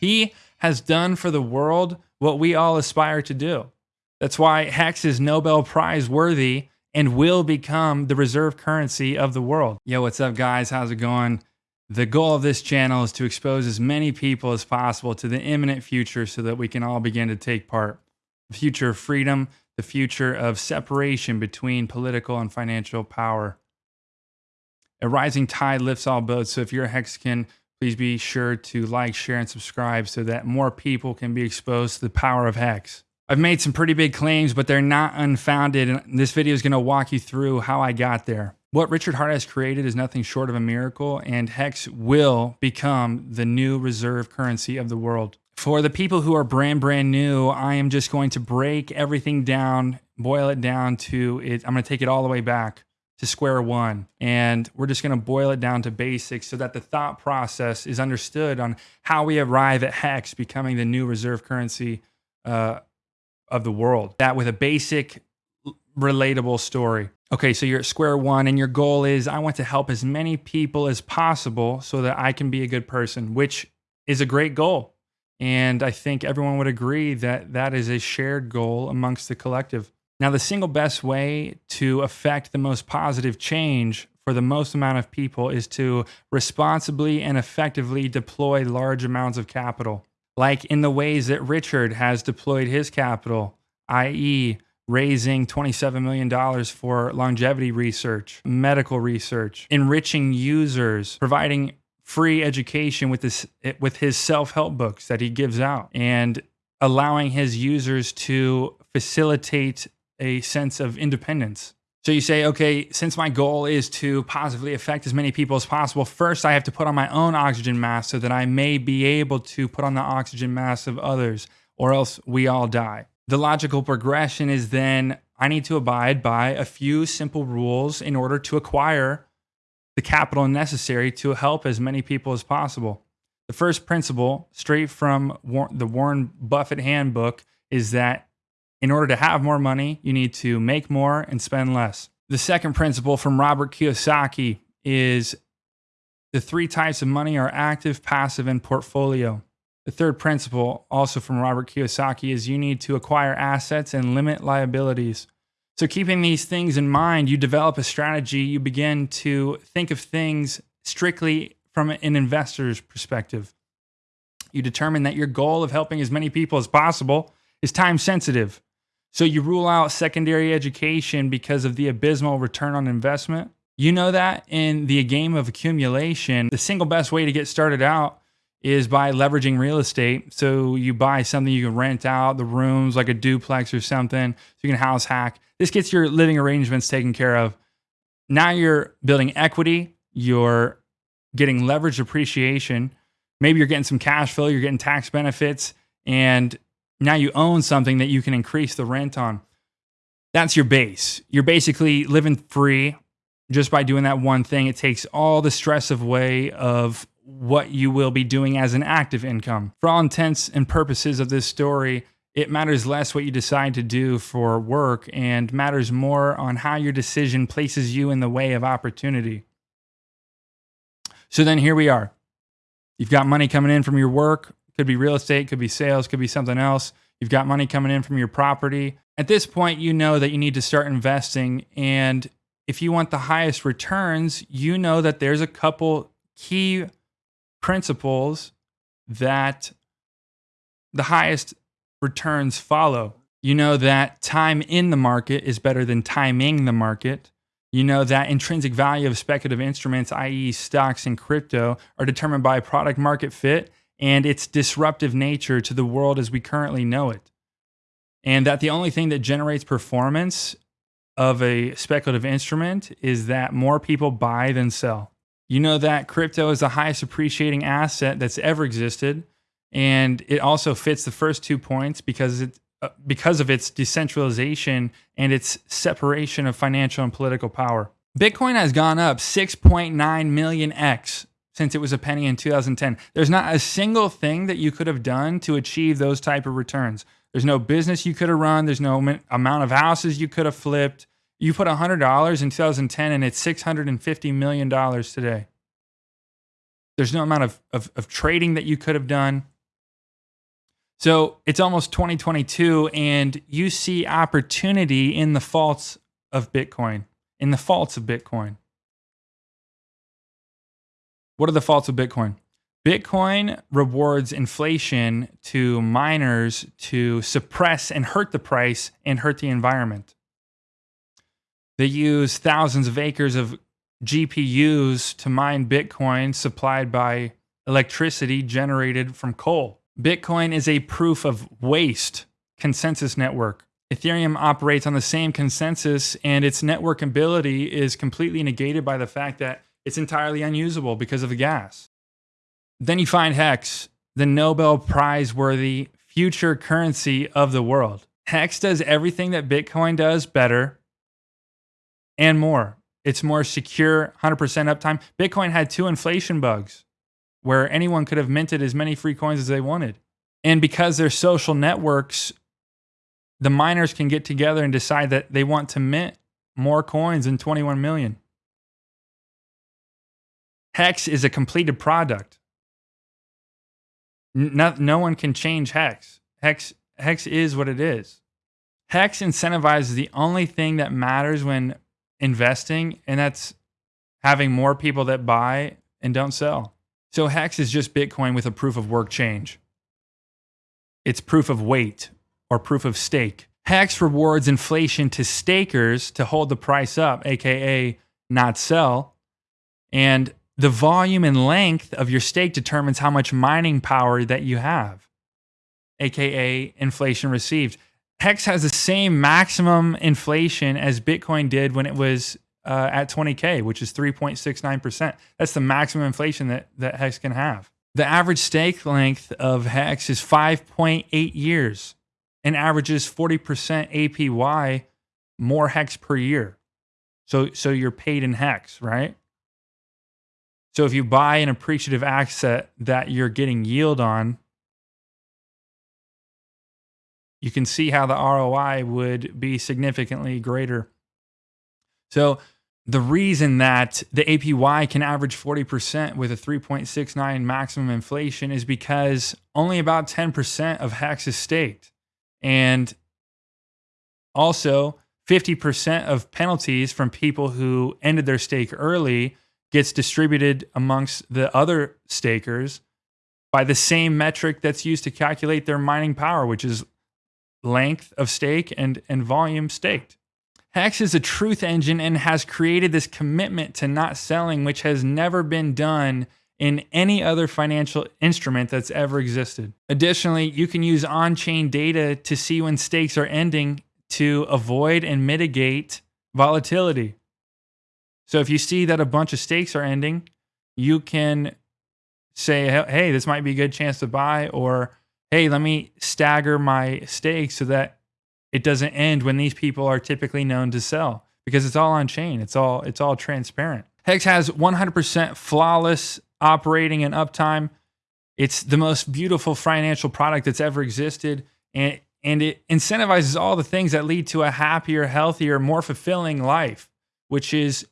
He has done for the world what we all aspire to do. That's why Hex is Nobel Prize worthy and will become the reserve currency of the world. Yo, what's up, guys? How's it going? The goal of this channel is to expose as many people as possible to the imminent future so that we can all begin to take part. The future of freedom, the future of separation between political and financial power. A rising tide lifts all boats. So if you're a Hexican, please be sure to like, share, and subscribe so that more people can be exposed to the power of Hex. I've made some pretty big claims, but they're not unfounded. And this video is going to walk you through how I got there. What Richard Heart has created is nothing short of a miracle, and Hex will become the new reserve currency of the world. For the people who are brand, brand new, I am just going to break everything down, boil it down to it. I'm going to take it all the way back to square one. And we're just going to boil it down to basics so that the thought process is understood on how we arrive at Hex becoming the new reserve currency uh, of the world. That with a basic, relatable story. Okay, so you're at square one, and your goal is I want to help as many people as possible so that I can be a good person, which is a great goal. And I think everyone would agree that that is a shared goal amongst the collective. Now, the single best way to affect the most positive change for the most amount of people is to responsibly and effectively deploy large amounts of capital like in the ways that Richard has deployed his capital, i.e., raising $27 million for longevity research, medical research, enriching users, providing free education with this with his self-help books that he gives out and allowing his users to facilitate a sense of independence so you say, okay, since my goal is to positively affect as many people as possible, first I have to put on my own oxygen mask so that I may be able to put on the oxygen mask of others, or else we all die. The logical progression is then I need to abide by a few simple rules in order to acquire the capital necessary to help as many people as possible. The first principle, straight from the Warren Buffett handbook, is that in order to have more money, you need to make more and spend less. The second principle from Robert Kiyosaki is the three types of money are active, passive, and portfolio. The third principle, also from Robert Kiyosaki, is you need to acquire assets and limit liabilities. So, keeping these things in mind, you develop a strategy. You begin to think of things strictly from an investor's perspective. You determine that your goal of helping as many people as possible is time sensitive. So you rule out secondary education because of the abysmal return on investment. You know that in the game of accumulation, the single best way to get started out is by leveraging real estate. So you buy something you can rent out the rooms like a duplex or something so you can house hack. This gets your living arrangements taken care of. Now you're building equity, you're getting leveraged appreciation. Maybe you're getting some cash flow, you're getting tax benefits, and now you own something that you can increase the rent on. That's your base. You're basically living free just by doing that one thing. It takes all the stress away of what you will be doing as an active income. For all intents and purposes of this story, it matters less what you decide to do for work and matters more on how your decision places you in the way of opportunity. So then here we are. You've got money coming in from your work. Could be real estate, could be sales, could be something else. You've got money coming in from your property. At this point, you know that you need to start investing. And if you want the highest returns, you know that there's a couple key principles that the highest returns follow. You know that time in the market is better than timing the market. You know that intrinsic value of speculative instruments, i.e., stocks and crypto, are determined by product market fit and its disruptive nature to the world as we currently know it. And that the only thing that generates performance of a speculative instrument is that more people buy than sell. You know that crypto is the highest appreciating asset that's ever existed. And it also fits the first two points because it, uh, because of its decentralization and its separation of financial and political power. Bitcoin has gone up 6.9 million X since it was a penny in 2010. There's not a single thing that you could have done to achieve those type of returns. There's no business you could have run. There's no amount of houses you could have flipped. You put $100 in 2010 and it's $650 million today. There's no amount of, of, of trading that you could have done. So it's almost 2022, and you see opportunity in the faults of Bitcoin, in the faults of Bitcoin. What are the faults of Bitcoin? Bitcoin rewards inflation to miners to suppress and hurt the price and hurt the environment. They use thousands of acres of GPUs to mine Bitcoin supplied by electricity generated from coal. Bitcoin is a proof of waste consensus network. Ethereum operates on the same consensus, and its network ability is completely negated by the fact that it's entirely unusable because of the gas. Then you find Hex, the Nobel Prize worthy future currency of the world. Hex does everything that Bitcoin does better and more. It's more secure, 100% uptime. Bitcoin had two inflation bugs where anyone could have minted as many free coins as they wanted. And because they're social networks, the miners can get together and decide that they want to mint more coins than 21 million. Hex is a completed product. No, no one can change Hex. Hex Hex is what it is. Hex incentivizes the only thing that matters when investing, and that's having more people that buy and don't sell. So Hex is just Bitcoin with a proof of work change. It's proof of weight or proof of stake. Hex rewards inflation to stakers to hold the price up, aka not sell. And the volume and length of your stake determines how much mining power that you have, aka inflation received. Hex has the same maximum inflation as Bitcoin did when it was uh, at 20K, which is 3.69%. That's the maximum inflation that, that Hex can have. The average stake length of Hex is 5.8 years and averages 40% APY more Hex per year. So, so you're paid in Hex, right? So if you buy an appreciative asset that you're getting yield on, you can see how the ROI would be significantly greater. So the reason that the APY can average 40% with a 3.69 maximum inflation is because only about 10% of Hex is staked. And also 50% of penalties from people who ended their stake early gets distributed amongst the other stakers by the same metric that's used to calculate their mining power, which is length of stake and, and volume staked. Hex is a truth engine and has created this commitment to not selling, which has never been done in any other financial instrument that's ever existed. Additionally, you can use on chain data to see when stakes are ending to avoid and mitigate volatility. So if you see that a bunch of stakes are ending, you can say, hey, this might be a good chance to buy, or hey, let me stagger my stakes so that it doesn't end when these people are typically known to sell because it's all on chain. It's all it's all transparent. Hex has 100% flawless operating and uptime. It's the most beautiful financial product that's ever existed and and it incentivizes all the things that lead to a happier, healthier, more fulfilling life, which is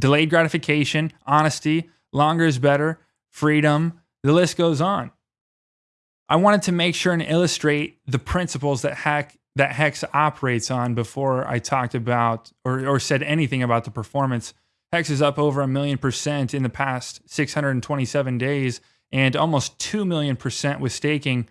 delayed gratification, honesty, longer is better, freedom, the list goes on. I wanted to make sure and illustrate the principles that Hack that Hex operates on before I talked about or, or said anything about the performance. Hex is up over a million percent in the past 627 days and almost 2 million percent with staking.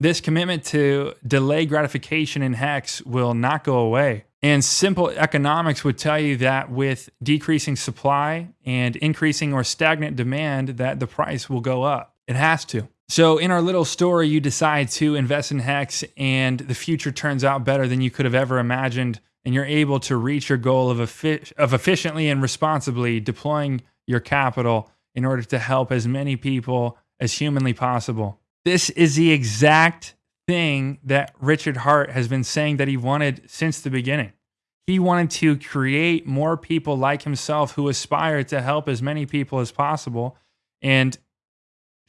This commitment to delay gratification in Hex will not go away. And simple economics would tell you that with decreasing supply and increasing or stagnant demand, that the price will go up. It has to. So in our little story, you decide to invest in Hex and the future turns out better than you could have ever imagined. And you're able to reach your goal of, of efficiently and responsibly deploying your capital in order to help as many people as humanly possible. This is the exact thing that Richard Heart has been saying that he wanted since the beginning. He wanted to create more people like himself who aspire to help as many people as possible and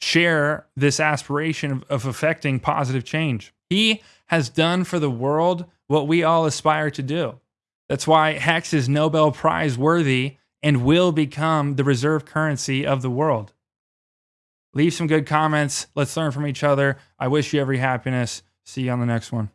share this aspiration of, of affecting positive change. He has done for the world what we all aspire to do. That's why Hex is Nobel Prize worthy and will become the reserve currency of the world. Leave some good comments. Let's learn from each other. I wish you every happiness. See you on the next one.